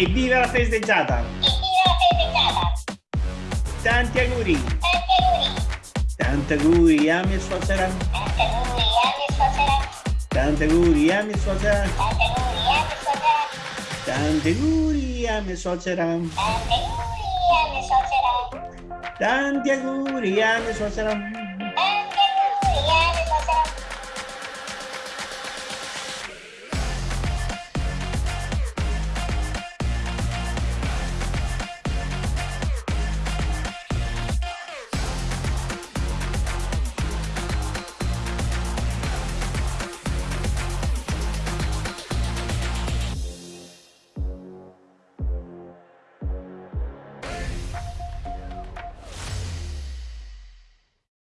Evviva la festeggiata! Evviva la festeggiata! Tanti auguri! Tanti auguri! Tanti auguri a mia suocera! Tanti auguri a mia suocera! Tanti auguri a mia suocera! Tanti auguri a mia suocera! Tanti auguri a mia suocera! Tanti auguri a mia suocera!